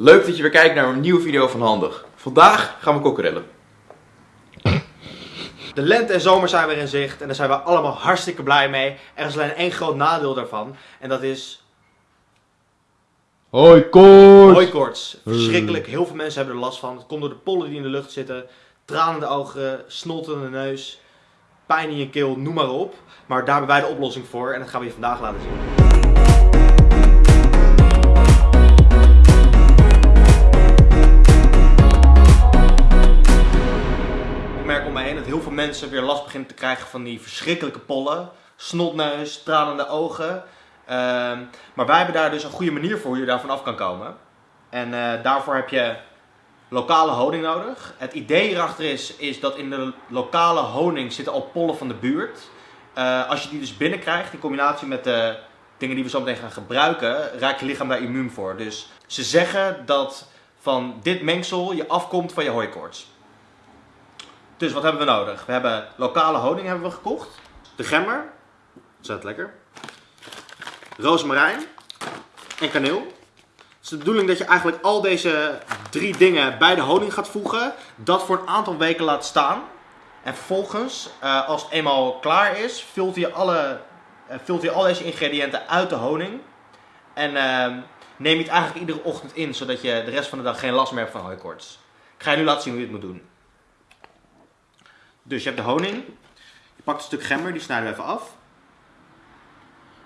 Leuk dat je weer kijkt naar een nieuwe video van Handig. Vandaag gaan we kokkerellen. De lente en zomer zijn weer in zicht en daar zijn we allemaal hartstikke blij mee. Er is alleen één groot nadeel daarvan en dat is Hoi, koorts! hooikoorts. Verschrikkelijk, heel veel mensen hebben er last van. Het komt door de pollen die in de lucht zitten, tranen in de ogen, snot in de neus, pijn in je keel, noem maar op. Maar daar hebben wij de oplossing voor en dat gaan we je vandaag laten zien. Om me heen dat heel veel mensen weer last beginnen te krijgen van die verschrikkelijke pollen. Snotneus, tranende ogen. Ehm, maar wij hebben daar dus een goede manier voor hoe je daarvan af kan komen. En eh, daarvoor heb je lokale honing nodig. Het idee hierachter is, is dat in de lokale honing zitten al pollen van de buurt. Eh, als je die dus binnenkrijgt, in combinatie met de dingen die we zo meteen gaan gebruiken, raakt je lichaam daar immuun voor. Dus ze zeggen dat van dit mengsel je afkomt van je hooikoorts. Dus wat hebben we nodig? We hebben lokale honing hebben we gekocht. De gemmer. Zet lekker. Rozemarijn. En kaneel. Het is de bedoeling dat je eigenlijk al deze drie dingen bij de honing gaat voegen. Dat voor een aantal weken laat staan. En vervolgens, eh, als het eenmaal klaar is, vult je, alle, eh, vult je al deze ingrediënten uit de honing. En eh, neem je het eigenlijk iedere ochtend in, zodat je de rest van de dag geen last meer hebt van hooikoorts. Ik ga je nu laten zien hoe je het moet doen. Dus je hebt de honing. Je pakt een stuk gember, die snijden we even af.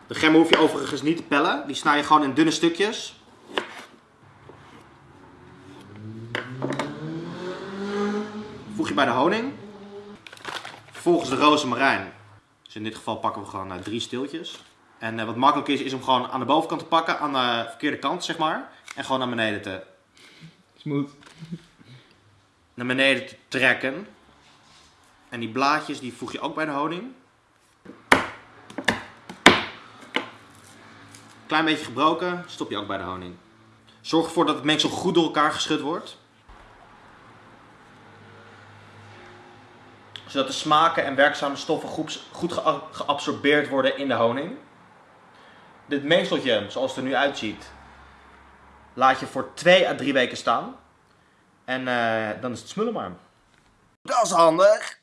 De gember hoef je overigens niet te pellen. Die snij je gewoon in dunne stukjes. Voeg je bij de honing. Vervolgens de rozemarijn. Dus in dit geval pakken we gewoon eh, drie steeltjes. En eh, wat makkelijk is, is om gewoon aan de bovenkant te pakken, aan de verkeerde kant zeg maar. En gewoon naar beneden te, Smooth. naar beneden te trekken. En die blaadjes die voeg je ook bij de honing. Klein beetje gebroken, stop je ook bij de honing. Zorg ervoor dat het mengsel goed door elkaar geschud wordt. Zodat de smaken en werkzame stoffen goed, goed gea- geabsorbeerd worden in de honing. Dit mengseltje, zoals het er nu uitziet, laat je voor 2 à 3 weken staan. En eh, dan is het smullen maar. Dat is handig.